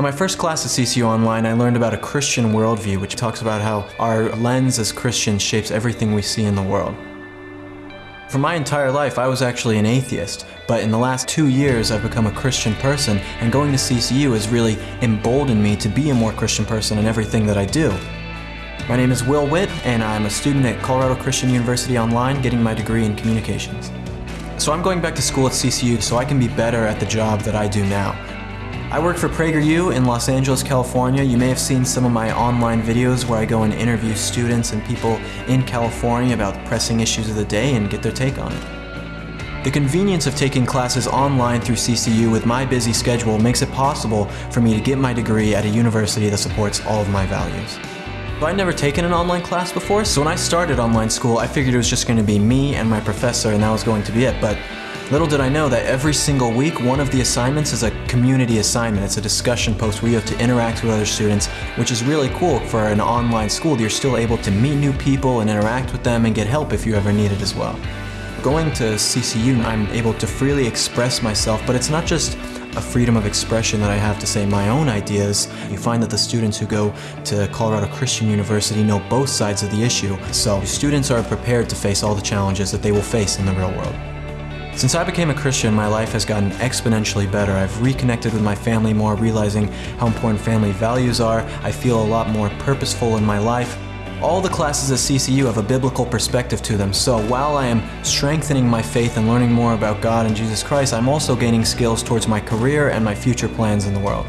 In my first class at CCU Online, I learned about a Christian worldview, which talks about how our lens as Christians shapes everything we see in the world. For my entire life, I was actually an atheist, but in the last two years, I've become a Christian person, and going to CCU has really emboldened me to be a more Christian person in everything that I do. My name is Will Witt, and I'm a student at Colorado Christian University Online getting my degree in communications. So I'm going back to school at CCU so I can be better at the job that I do now. I work for PragerU in Los Angeles, California. You may have seen some of my online videos where I go and interview students and people in California about pressing issues of the day and get their take on it. The convenience of taking classes online through CCU with my busy schedule makes it possible for me to get my degree at a university that supports all of my values. But I'd never taken an online class before, so when I started online school, I figured it was just going to be me and my professor and that was going to be it. But Little did I know that every single week, one of the assignments is a community assignment. It's a discussion post where you have to interact with other students, which is really cool for an online school. You're still able to meet new people and interact with them and get help if you ever need it as well. Going to CCU, I'm able to freely express myself, but it's not just a freedom of expression that I have to say my own ideas. You find that the students who go to Colorado Christian University know both sides of the issue, so students are prepared to face all the challenges that they will face in the real world. Since I became a Christian, my life has gotten exponentially better. I've reconnected with my family more, realizing how important family values are. I feel a lot more purposeful in my life. All the classes at CCU have a biblical perspective to them, so while I am strengthening my faith and learning more about God and Jesus Christ, I'm also gaining skills towards my career and my future plans in the world.